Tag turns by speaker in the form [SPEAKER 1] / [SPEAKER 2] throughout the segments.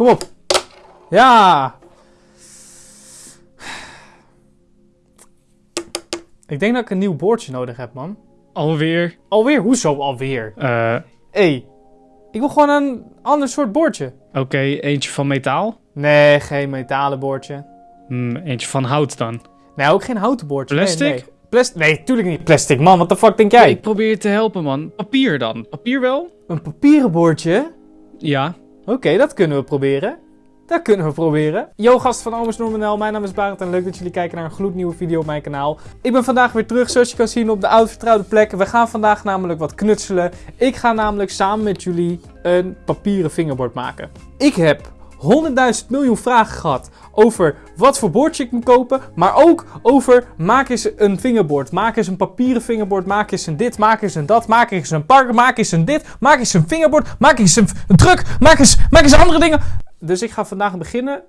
[SPEAKER 1] Kom op. Ja. Ik denk dat ik een nieuw boordje nodig heb, man.
[SPEAKER 2] Alweer.
[SPEAKER 1] Alweer? Hoezo alweer?
[SPEAKER 2] eh,
[SPEAKER 1] Hé, hey, ik wil gewoon een ander soort boordje.
[SPEAKER 2] Oké, eentje van metaal.
[SPEAKER 1] Nee, geen metalen boordje.
[SPEAKER 2] Hm, eentje van hout dan.
[SPEAKER 1] Nee, ook geen houten boordje. Nee,
[SPEAKER 2] Plastic?
[SPEAKER 1] Nee, Plas- nee, tuurlijk niet plastic. Man, wat de fuck denk jij?
[SPEAKER 2] Ik probeer je te helpen, man. Papier dan. Papier wel?
[SPEAKER 1] Een papieren boordje?
[SPEAKER 2] Ja.
[SPEAKER 1] Oké, dat kunnen we proberen. Dat kunnen we proberen. Yo, gast van Almers Normanel. Mijn naam is Barend en leuk dat jullie kijken naar een gloednieuwe video op mijn kanaal. Ik ben vandaag weer terug, zoals je kan zien, op de oude vertrouwde plek. We gaan vandaag namelijk wat knutselen. Ik ga namelijk samen met jullie een papieren vingerbord maken. Ik heb 100.000 miljoen vragen gehad over wat voor bordje ik moet kopen. Maar ook over maak eens een vingerbord. Maak eens een papieren vingerbord. Maak eens een dit. Maak eens een dat. Maak eens een park. Maak eens een dit. Maak eens een vingerbord. Maak eens een, een truck. Maak eens, maak eens andere dingen. Dus ik ga vandaag beginnen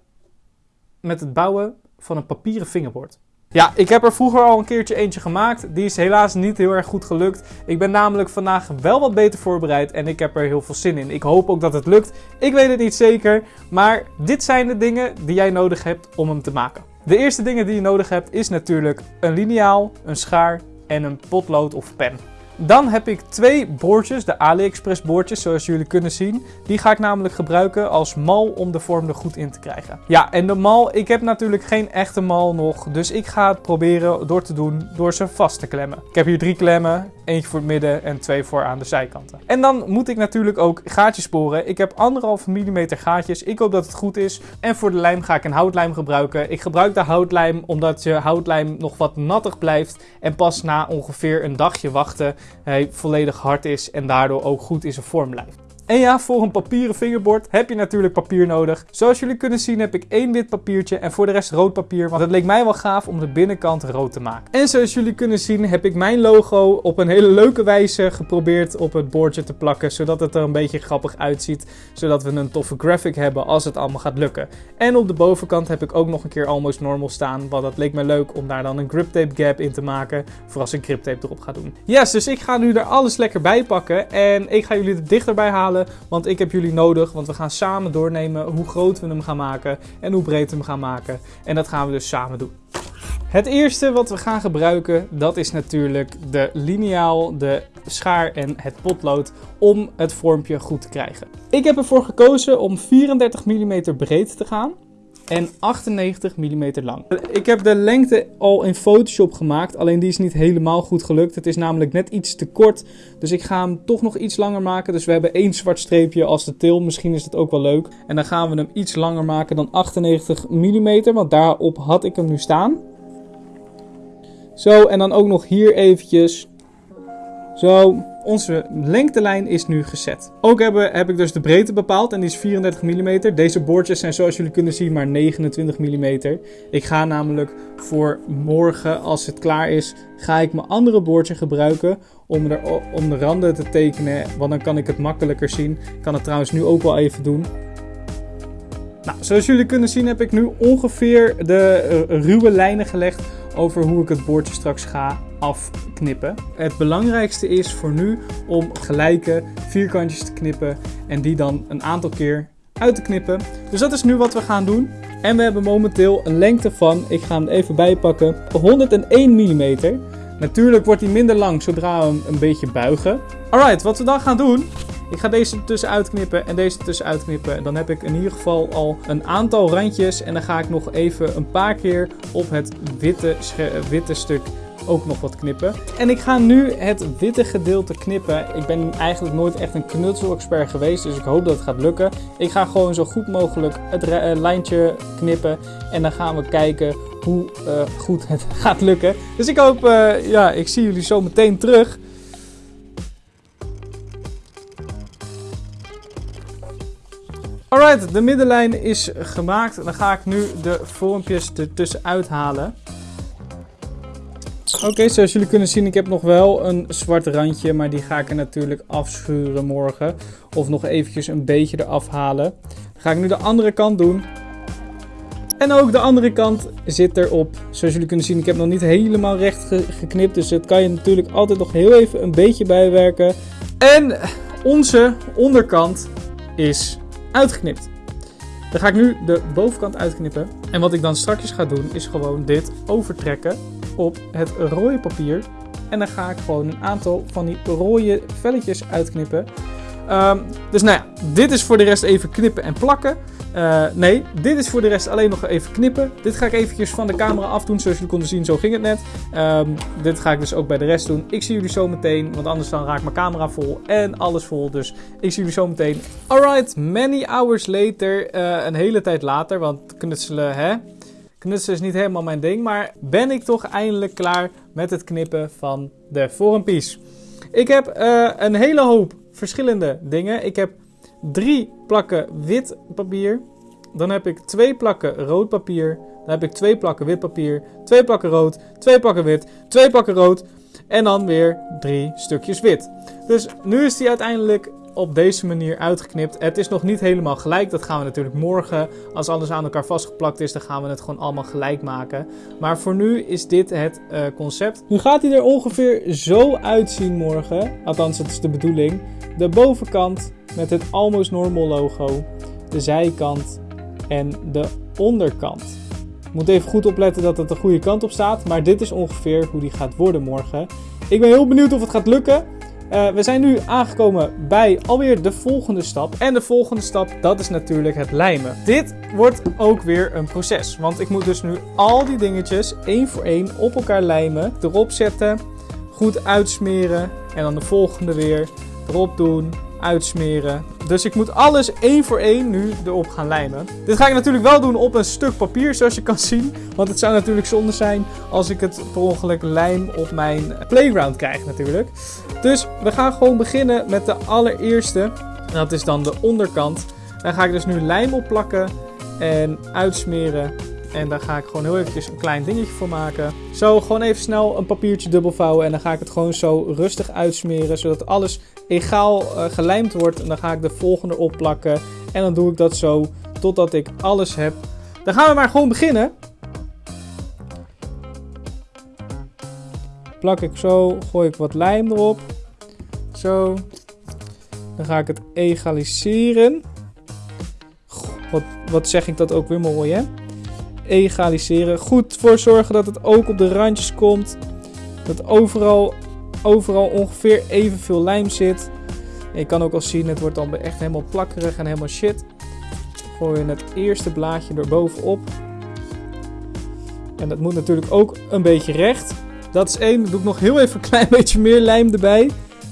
[SPEAKER 1] met het bouwen van een papieren vingerbord. Ja, ik heb er vroeger al een keertje eentje gemaakt. Die is helaas niet heel erg goed gelukt. Ik ben namelijk vandaag wel wat beter voorbereid en ik heb er heel veel zin in. Ik hoop ook dat het lukt. Ik weet het niet zeker, maar dit zijn de dingen die jij nodig hebt om hem te maken. De eerste dingen die je nodig hebt is natuurlijk een liniaal, een schaar en een potlood of pen. Dan heb ik twee boordjes, de AliExpress boordjes zoals jullie kunnen zien. Die ga ik namelijk gebruiken als mal om de vorm er goed in te krijgen. Ja, en de mal, ik heb natuurlijk geen echte mal nog. Dus ik ga het proberen door te doen door ze vast te klemmen. Ik heb hier drie klemmen, eentje voor het midden en twee voor aan de zijkanten. En dan moet ik natuurlijk ook gaatjes sporen. Ik heb anderhalve millimeter gaatjes. Ik hoop dat het goed is. En voor de lijm ga ik een houtlijm gebruiken. Ik gebruik de houtlijm omdat je houtlijm nog wat nattig blijft. En pas na ongeveer een dagje wachten hij volledig hard is en daardoor ook goed in zijn vorm blijft. En ja, voor een papieren vingerbord heb je natuurlijk papier nodig. Zoals jullie kunnen zien heb ik één wit papiertje en voor de rest rood papier. Want het leek mij wel gaaf om de binnenkant rood te maken. En zoals jullie kunnen zien heb ik mijn logo op een hele leuke wijze geprobeerd op het bordje te plakken. Zodat het er een beetje grappig uitziet. Zodat we een toffe graphic hebben als het allemaal gaat lukken. En op de bovenkant heb ik ook nog een keer Almost Normal staan. Want dat leek me leuk om daar dan een grip tape gap in te maken. Voor als ik grip tape erop ga doen. Yes, dus ik ga nu er alles lekker bij pakken. En ik ga jullie er dichterbij halen. Want ik heb jullie nodig. Want we gaan samen doornemen hoe groot we hem gaan maken. En hoe breed we hem gaan maken. En dat gaan we dus samen doen. Het eerste wat we gaan gebruiken, dat is natuurlijk de liniaal, de schaar en het potlood om het vormpje goed te krijgen. Ik heb ervoor gekozen om 34 mm breed te gaan en 98 mm lang. Ik heb de lengte al in Photoshop gemaakt, alleen die is niet helemaal goed gelukt. Het is namelijk net iets te kort, dus ik ga hem toch nog iets langer maken. Dus we hebben één zwart streepje als de til, misschien is dat ook wel leuk. En dan gaan we hem iets langer maken dan 98 mm, want daarop had ik hem nu staan. Zo, en dan ook nog hier eventjes. Zo, onze lengtelijn is nu gezet. Ook hebben, heb ik dus de breedte bepaald en die is 34 mm. Deze boordjes zijn zoals jullie kunnen zien maar 29 mm. Ik ga namelijk voor morgen, als het klaar is, ga ik mijn andere boordje gebruiken om, er, om de randen te tekenen. Want dan kan ik het makkelijker zien. Ik kan het trouwens nu ook wel even doen. Nou, zoals jullie kunnen zien heb ik nu ongeveer de uh, ruwe lijnen gelegd over hoe ik het boordje straks ga afknippen. Het belangrijkste is voor nu om gelijke vierkantjes te knippen en die dan een aantal keer uit te knippen. Dus dat is nu wat we gaan doen. En we hebben momenteel een lengte van, ik ga hem even bijpakken, 101 mm. Natuurlijk wordt hij minder lang zodra we hem een beetje buigen. Alright, wat we dan gaan doen ik ga deze tussen uitknippen en deze tussen uitknippen. En dan heb ik in ieder geval al een aantal randjes. En dan ga ik nog even een paar keer op het witte, witte stuk ook nog wat knippen. En ik ga nu het witte gedeelte knippen. Ik ben eigenlijk nooit echt een knutsel-expert geweest, dus ik hoop dat het gaat lukken. Ik ga gewoon zo goed mogelijk het lijntje knippen. En dan gaan we kijken hoe uh, goed het gaat lukken. Dus ik hoop, uh, ja, ik zie jullie zo meteen terug. Alright, de middenlijn is gemaakt. Dan ga ik nu de vormpjes ertussen uithalen. Oké, zoals jullie kunnen zien, ik heb nog wel een zwart randje, maar die ga ik er natuurlijk afschuren morgen. Of nog eventjes een beetje eraf halen. Dan ga ik nu de andere kant doen. En ook de andere kant zit erop. Zoals jullie kunnen zien, ik heb nog niet helemaal recht ge geknipt. Dus dat kan je natuurlijk altijd nog heel even een beetje bijwerken. En onze onderkant is uitgeknipt. Dan ga ik nu de bovenkant uitknippen. En wat ik dan straks ga doen, is gewoon dit overtrekken op het rode papier. En dan ga ik gewoon een aantal van die rode velletjes uitknippen. Ehm, dus nou ja, dit is voor de rest even knippen en plakken. Uh, nee, dit is voor de rest alleen nog even knippen. Dit ga ik eventjes van de camera afdoen, zoals jullie konden zien, zo ging het net. Um, dit ga ik dus ook bij de rest doen. Ik zie jullie zo meteen, want anders dan raakt mijn camera vol en alles vol. Dus ik zie jullie zo meteen. Alright, many hours later, uh, een hele tijd later, want knutselen, hè? Knutselen is niet helemaal mijn ding, maar ben ik toch eindelijk klaar met het knippen van de vormpiece. Ik heb uh, een hele hoop verschillende dingen. Ik heb drie plakken wit papier. Dan heb ik twee plakken rood papier. Dan heb ik twee plakken wit papier. Twee plakken rood. Twee plakken wit. Twee plakken rood. En dan weer drie stukjes wit. Dus nu is die uiteindelijk op deze manier uitgeknipt. Het is nog niet helemaal gelijk. Dat gaan we natuurlijk morgen. Als alles aan elkaar vastgeplakt is, dan gaan we het gewoon allemaal gelijk maken. Maar voor nu is dit het uh, concept. Nu gaat hij er ongeveer zo uitzien morgen. Althans, dat is de bedoeling. De bovenkant met het Almost Normal logo. De zijkant en de onderkant. Ik moet even goed opletten dat het de goede kant op staat. Maar dit is ongeveer hoe die gaat worden morgen. Ik ben heel benieuwd of het gaat lukken. Uh, we zijn nu aangekomen bij alweer de volgende stap. En de volgende stap, dat is natuurlijk het lijmen. Dit wordt ook weer een proces. Want ik moet dus nu al die dingetjes één voor één op elkaar lijmen. Erop zetten, goed uitsmeren. En dan de volgende weer erop doen, uitsmeren. Dus ik moet alles één voor één nu erop gaan lijmen. Dit ga ik natuurlijk wel doen op een stuk papier, zoals je kan zien. Want het zou natuurlijk zonde zijn als ik het per ongeluk lijm op mijn playground krijg natuurlijk. Dus we gaan gewoon beginnen met de allereerste. Dat is dan de onderkant. Daar ga ik dus nu lijm op plakken en uitsmeren. En daar ga ik gewoon heel eventjes een klein dingetje voor maken. Zo, gewoon even snel een papiertje dubbel vouwen. En dan ga ik het gewoon zo rustig uitsmeren. Zodat alles egaal uh, gelijmd wordt. En dan ga ik de volgende opplakken. En dan doe ik dat zo totdat ik alles heb. Dan gaan we maar gewoon beginnen. Plak ik zo, gooi ik wat lijm erop. Zo. Dan ga ik het egaliseren. Wat, wat zeg ik dat ook weer mooi, hè? Egaliseren. Goed voor zorgen dat het ook op de randjes komt. Dat overal overal ongeveer evenveel lijm zit. Je kan ook al zien, het wordt dan echt helemaal plakkerig en helemaal shit. Gooi je het eerste blaadje erbovenop. En dat moet natuurlijk ook een beetje recht. Dat is één. Dan doe ik nog heel even een klein beetje meer lijm erbij.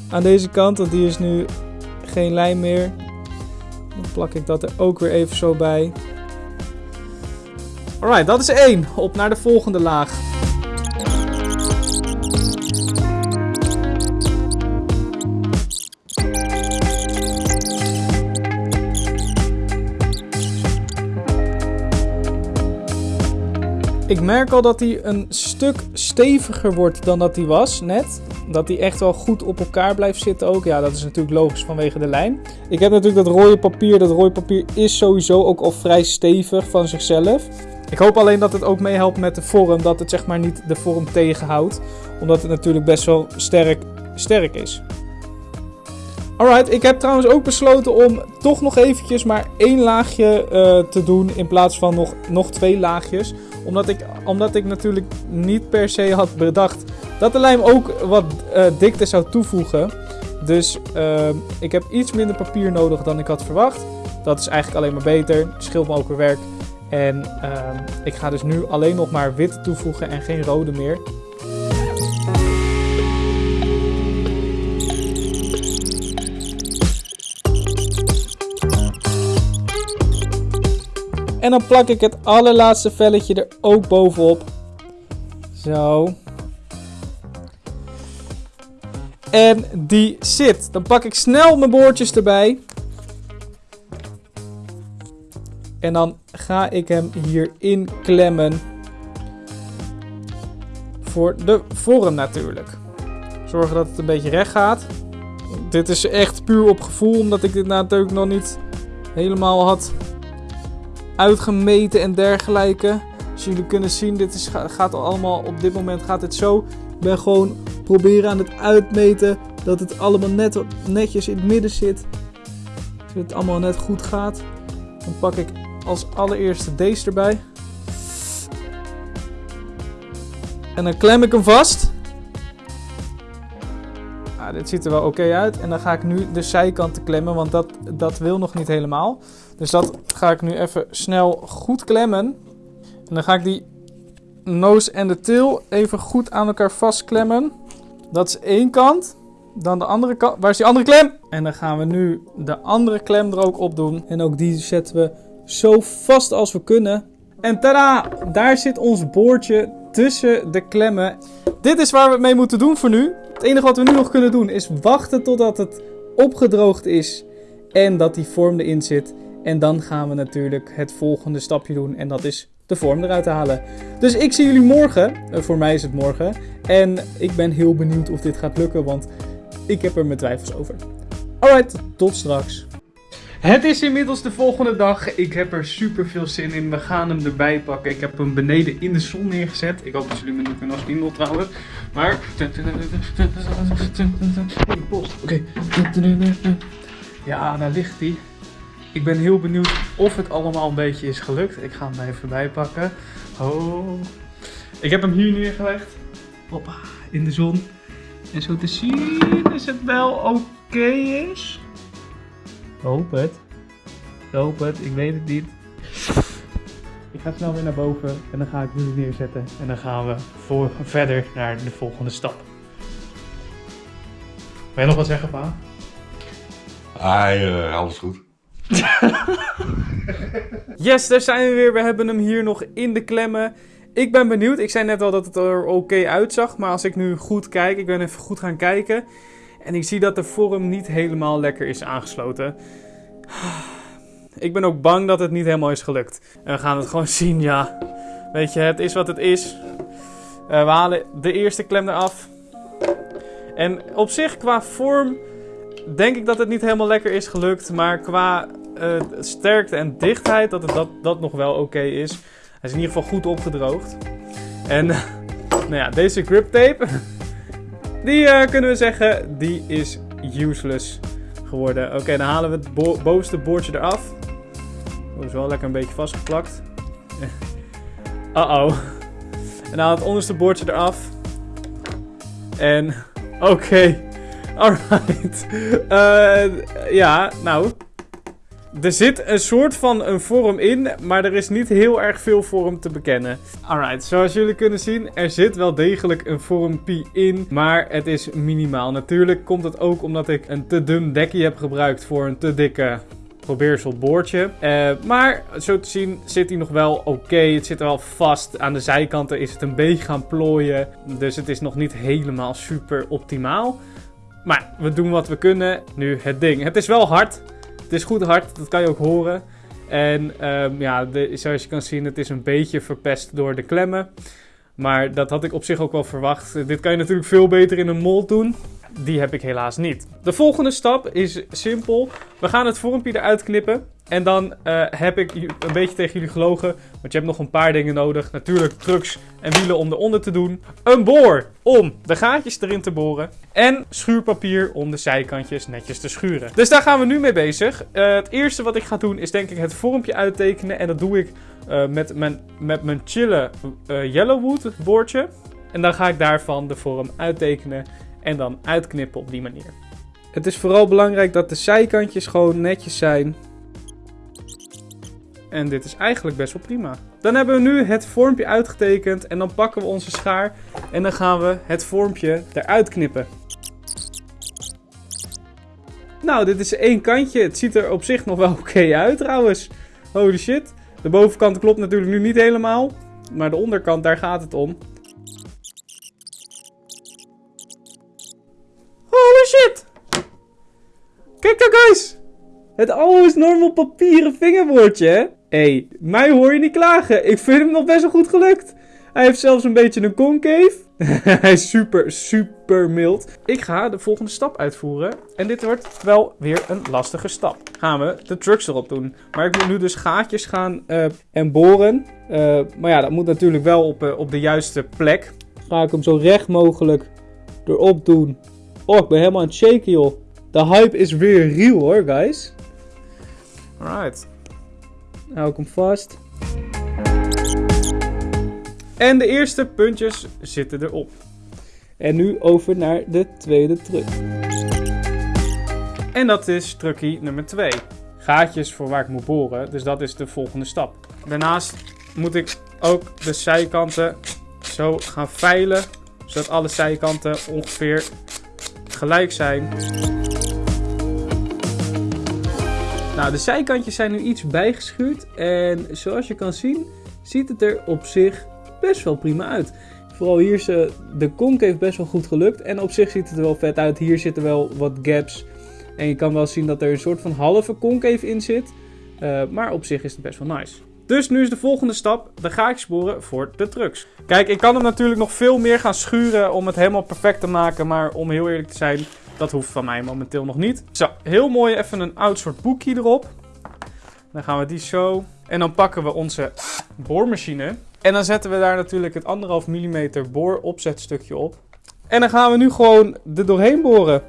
[SPEAKER 1] Aan deze kant, want die is nu geen lijm meer. Dan plak ik dat er ook weer even zo bij. Alright, dat is één. Op naar de volgende laag. Ik merk al dat hij een stuk steviger wordt dan dat hij was net. Dat hij echt wel goed op elkaar blijft zitten ook. Ja, dat is natuurlijk logisch vanwege de lijn. Ik heb natuurlijk dat rode papier. Dat rode papier is sowieso ook al vrij stevig van zichzelf. Ik hoop alleen dat het ook meehelpt met de vorm. Dat het zeg maar niet de vorm tegenhoudt. Omdat het natuurlijk best wel sterk, sterk is. Alright, ik heb trouwens ook besloten om toch nog eventjes maar één laagje uh, te doen in plaats van nog, nog twee laagjes. Omdat ik, omdat ik natuurlijk niet per se had bedacht dat de lijm ook wat uh, dikte zou toevoegen. Dus uh, ik heb iets minder papier nodig dan ik had verwacht. Dat is eigenlijk alleen maar beter. Het scheelt me ook weer werk. En ehm, ik ga dus nu alleen nog maar wit toevoegen en geen rode meer. En dan plak ik het allerlaatste velletje er ook bovenop. Zo. En die zit. Dan pak ik snel mijn boordjes erbij. En dan ga ik hem hierin klemmen. Voor de vorm natuurlijk. Zorgen dat het een beetje recht gaat. Dit is echt puur op gevoel, omdat ik dit natuurlijk nog niet helemaal had uitgemeten en dergelijke. Als jullie kunnen zien, dit is, gaat allemaal op dit moment gaat het zo. Ik ben gewoon proberen aan het uitmeten dat het allemaal net netjes in het midden zit. Zodat het allemaal net goed gaat. Dan pak ik als allereerste deze erbij. En dan klem ik hem vast. Ah, dit ziet er wel oké uit. En dan ga ik nu de zijkanten klemmen, want dat, dat wil nog niet helemaal. Dus dat ga ik nu even snel goed klemmen. En dan ga ik die nose en de tail even goed aan elkaar vastklemmen. Dat is één kant. Dan de andere kant. Waar is die andere klem? En dan gaan we nu de andere klem er ook op doen. En ook die zetten we zo vast als we kunnen. En tada! Daar zit ons boordje tussen de klemmen. Dit is waar we het mee moeten doen voor nu. Het enige wat we nu nog kunnen doen is wachten totdat het opgedroogd is. En dat die vorm erin zit. En dan gaan we natuurlijk het volgende stapje doen. En dat is de vorm eruit halen. Dus ik zie jullie morgen. Uh, voor mij is het morgen. En ik ben heel benieuwd of dit gaat lukken. Want ik heb er mijn twijfels over. Alright, tot straks. Het is inmiddels de volgende dag. Ik heb er super veel zin in. We gaan hem erbij pakken. Ik heb hem beneden in de zon neergezet. Ik hoop dat jullie me nu kunnen zien nog trouwens. Maar. Hey, post. Oké. Ja, daar ligt hij. Ik ben heel benieuwd of het allemaal een beetje is gelukt. Ik ga hem even bij pakken. Oh. Ik heb hem hier neergelegd. Hoppa, in de zon. En zo te zien is het wel oké is. Hoop het. Hoop het, ik weet het niet. Ik ga snel weer naar boven en dan ga ik jullie neerzetten. En dan gaan we voor, verder naar de volgende stap. Wil je nog wat zeggen, pa?
[SPEAKER 3] Ah, uh, alles goed.
[SPEAKER 1] yes, daar zijn we weer. We hebben hem hier nog in de klemmen. Ik ben benieuwd. Ik zei net al dat het er oké uitzag. Maar als ik nu goed kijk, ik ben even goed gaan kijken. En ik zie dat de vorm niet helemaal lekker is aangesloten. Ik ben ook bang dat het niet helemaal is gelukt. En we gaan het gewoon zien, ja. Weet je, het is wat het is. Uh, we halen de eerste klem eraf. En op zich, qua vorm, denk ik dat het niet helemaal lekker is gelukt. Maar qua uh, sterkte en dichtheid, dat het dat, dat nog wel oké is. Hij is in ieder geval goed opgedroogd. En, nou ja, deze grip tape... Die uh, kunnen we zeggen, die is useless geworden. Oké, dan halen we het bo bovenste boordje eraf. Oh, is wel lekker een beetje vastgeplakt. Uh-oh. En dan het onderste boordje eraf. En, oké. Alright. Uh, ja, nou. Er zit een soort van een vorm in, maar er is niet heel erg veel vorm te bekennen. Alright, zoals jullie kunnen zien, er zit wel degelijk een vormpie in, maar het is minimaal. Natuurlijk komt het ook omdat ik een te dun dekje heb gebruikt voor een te dikke probeersel boordje. Uh, maar zo te zien zit hij nog wel oké. Het zit er wel vast. Aan de zijkanten is het een beetje gaan plooien. Dus het is nog niet helemaal super optimaal. Maar we doen wat we kunnen. Nu het ding. Het is wel hard. Het is goed hard, dat kan je ook horen. En um, ja, zoals je kan zien, het is een beetje verpest door de klemmen. Maar dat had ik op zich ook wel verwacht. Dit kan je natuurlijk veel beter in een mold doen. Die heb ik helaas niet. De volgende stap is simpel. We gaan het vormpje eruit knippen. En dan uh, heb ik een beetje tegen jullie gelogen. Want je hebt nog een paar dingen nodig. Natuurlijk trucks en wielen om eronder te doen. Een boor om de gaatjes erin te boren. En schuurpapier om de zijkantjes netjes te schuren. Dus daar gaan we nu mee bezig. Uh, het eerste wat ik ga doen is denk ik het vormpje uittekenen. En dat doe ik uh, met, mijn, met mijn chille Yellowwood boordje. En dan ga ik daarvan de vorm uittekenen. En dan uitknippen op die manier. Het is vooral belangrijk dat de zijkantjes gewoon netjes zijn. En dit is eigenlijk best wel prima. Dan hebben we nu het vormpje uitgetekend. En dan pakken we onze schaar. En dan gaan we het vormpje eruit knippen. Nou, dit is één kantje. Het ziet er op zich nog wel oké uit trouwens. Holy shit. De bovenkant klopt natuurlijk nu niet helemaal. Maar de onderkant, daar gaat het om. Holy shit! Kijk daar guys! Het always normal papieren vingerwoordje, hè? Hé, hey, mij hoor je niet klagen. Ik vind hem nog best wel goed gelukt. Hij heeft zelfs een beetje een concave. Hij is super, super mild. Ik ga de volgende stap uitvoeren. En dit wordt wel weer een lastige stap. Gaan we de trucks erop doen. Maar ik moet nu dus gaatjes gaan uh, en boren. Uh, maar ja, dat moet natuurlijk wel op, uh, op de juiste plek. Ga ik hem zo recht mogelijk erop doen. Oh, ik ben helemaal aan het shaken, joh. De hype is weer real, hoor, guys. Alright. Hou ik hem vast. En de eerste puntjes zitten erop. En nu over naar de tweede truck. En dat is truckie nummer 2. Gaatjes voor waar ik moet boren, dus dat is de volgende stap. Daarnaast moet ik ook de zijkanten zo gaan veilen, zodat alle zijkanten ongeveer gelijk zijn. Nou, de zijkantjes zijn nu iets bijgeschuurd en zoals je kan zien, ziet het er op zich best wel prima uit. Vooral hier is eh, de concave best wel goed gelukt en op zich ziet het er wel vet uit. Hier zitten wel wat gaps en je kan wel zien dat er een soort van halve concave in zit. Uh, maar op zich is het best wel nice. Dus nu is de volgende stap de gaatjesboren voor de trucks. Kijk, ik kan hem natuurlijk nog veel meer gaan schuren om het helemaal perfect te maken. Maar om heel eerlijk te zijn, dat hoeft van mij momenteel nog niet. Zo, heel mooi even een oud soort boekje erop. Dan gaan we die zo. En dan pakken we onze boormachine. En dan zetten we daar natuurlijk het 1,5 mm boor opzetstukje op. En dan gaan we nu gewoon er doorheen boren.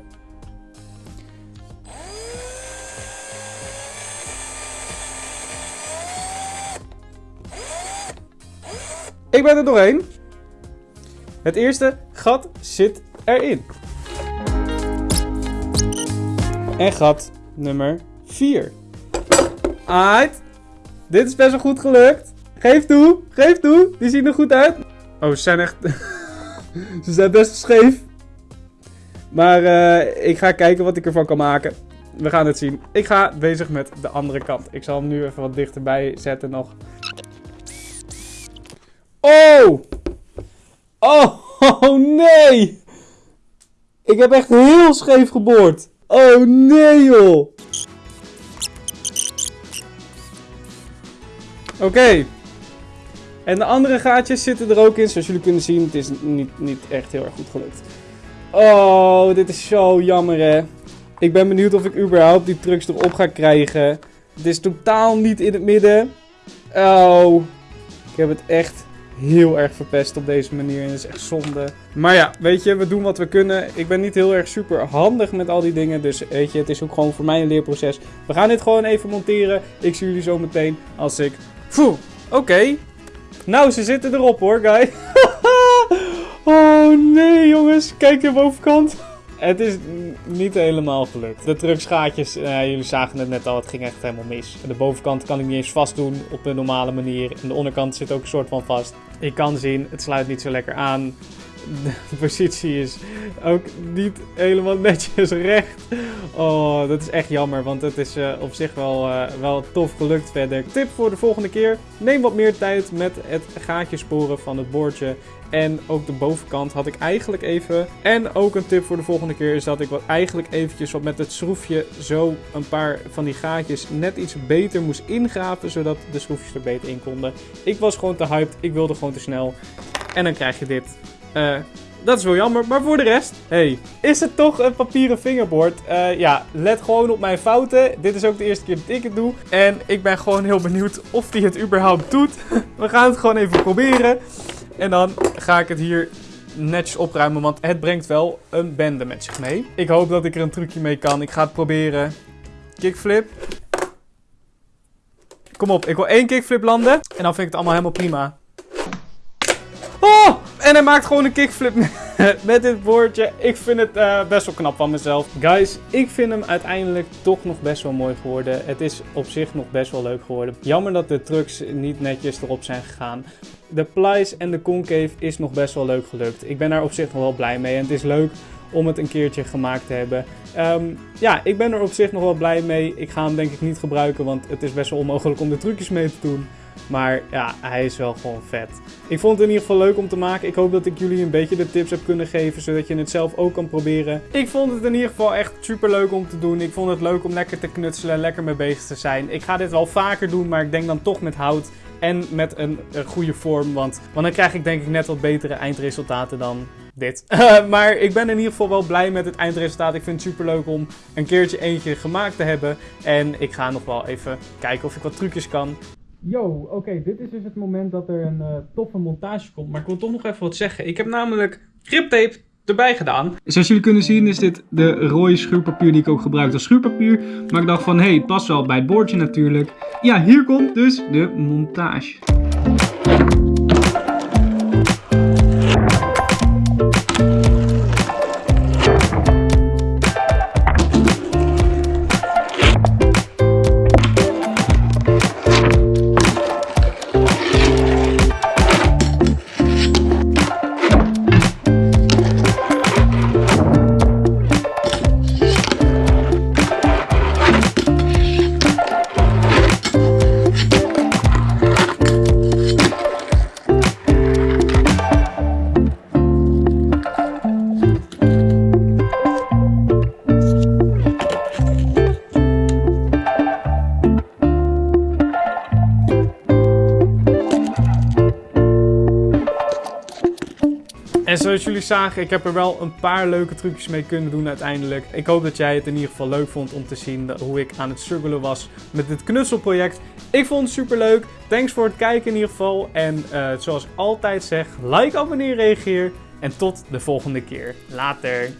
[SPEAKER 1] Ik ben er doorheen. Het eerste gat zit erin. En gat nummer 4. Aight. Dit is best wel goed gelukt. Geef toe, geef toe. Die zien er goed uit. Oh, ze zijn echt... ze zijn best scheef. Maar uh, ik ga kijken wat ik ervan kan maken. We gaan het zien. Ik ga bezig met de andere kant. Ik zal hem nu even wat dichterbij zetten nog. Oh! Oh, oh nee! Ik heb echt heel scheef geboord. Oh nee joh! Oké. En de andere gaatjes zitten er ook in. Zoals jullie kunnen zien, het is niet, niet echt heel erg goed gelukt. Oh, dit is zo jammer hè. Ik ben benieuwd of ik überhaupt die trucks erop ga krijgen. Het is totaal niet in het midden. Oh, ik heb het echt heel erg verpest op deze manier. En dat is echt zonde. Maar ja, weet je, we doen wat we kunnen. Ik ben niet heel erg super handig met al die dingen. Dus weet je, het is ook gewoon voor mij een leerproces. We gaan dit gewoon even monteren. Ik zie jullie zo meteen als ik... Oké. Nou, ze zitten erop hoor, guy. oh nee, jongens. Kijk de bovenkant. Het is niet helemaal gelukt. De trucksgaatjes, uh, jullie zagen het net al, het ging echt helemaal mis. De bovenkant kan ik niet eens vast doen op een normale manier. En de onderkant zit ook een soort van vast. Ik kan zien, het sluit niet zo lekker aan. De positie is ook niet helemaal netjes recht. Oh, dat is echt jammer, want het is uh, op zich wel, uh, wel tof gelukt verder. Tip voor de volgende keer. Neem wat meer tijd met het gaatje sporen van het boordje. En ook de bovenkant had ik eigenlijk even. En ook een tip voor de volgende keer is dat ik wat eigenlijk eventjes wat met het schroefje zo een paar van die gaatjes net iets beter moest ingraven. Zodat de schroefjes er beter in konden. Ik was gewoon te hyped. Ik wilde gewoon te snel. En dan krijg je dit. Uh, dat is wel jammer, maar voor de rest, hey, is het toch een papieren fingerboard? Uh, ja, let gewoon op mijn fouten. Dit is ook de eerste keer dat ik het doe. En ik ben gewoon heel benieuwd of hij het überhaupt doet. We gaan het gewoon even proberen. En dan ga ik het hier netjes opruimen, want het brengt wel een bende met zich mee. Ik hoop dat ik er een trucje mee kan. Ik ga het proberen. Kickflip. Kom op, ik wil één kickflip landen. En dan vind ik het allemaal helemaal prima. En hij maakt gewoon een kickflip met dit boordje. Ik vind het uh, best wel knap van mezelf. Guys, ik vind hem uiteindelijk toch nog best wel mooi geworden. Het is op zich nog best wel leuk geworden. Jammer dat de trucks niet netjes erop zijn gegaan. De plies en de concave is nog best wel leuk gelukt. Ik ben daar op zich nog wel blij mee. En het is leuk om het een keertje gemaakt te hebben. Um, ja, ik ben er op zich nog wel blij mee. Ik ga hem denk ik niet gebruiken, want het is best wel onmogelijk om de trucjes mee te doen. Maar ja, hij is wel gewoon vet. Ik vond het in ieder geval leuk om te maken. Ik hoop dat ik jullie een beetje de tips heb kunnen geven, zodat je het zelf ook kan proberen. Ik vond het in ieder geval echt super leuk om te doen. Ik vond het leuk om lekker te knutselen, lekker mee bezig te zijn. Ik ga dit wel vaker doen, maar ik denk dan toch met hout en met een, goede vorm. Want, want dan krijg ik denk ik net wat betere eindresultaten dan dit. maar ik ben in ieder geval wel blij met het eindresultaat. Ik vind het super leuk om een keertje eentje gemaakt te hebben. En ik ga nog wel even kijken of ik wat trucjes kan. Yo, oké, dit is dus het moment dat er een uh, toffe montage komt. Maar ik wil toch nog even wat zeggen. Ik heb namelijk griptape erbij gedaan. Zoals jullie kunnen zien is dit de rode schuurpapier die ik ook gebruik als schuurpapier. Maar ik dacht van, hé, hey, past wel bij het boordje natuurlijk.
[SPEAKER 2] Ja, hier komt dus de montage.
[SPEAKER 1] Zoals jullie zagen, ik heb er wel een paar leuke trucjes mee kunnen doen uiteindelijk. Ik hoop dat jij het in ieder geval leuk vond om te zien hoe ik aan het struggelen was met dit knutselproject. Ik vond het super leuk. Thanks voor het kijken in ieder geval. En eh, zoals altijd zeg, like, abonneer, reageer. En tot de volgende keer. Later.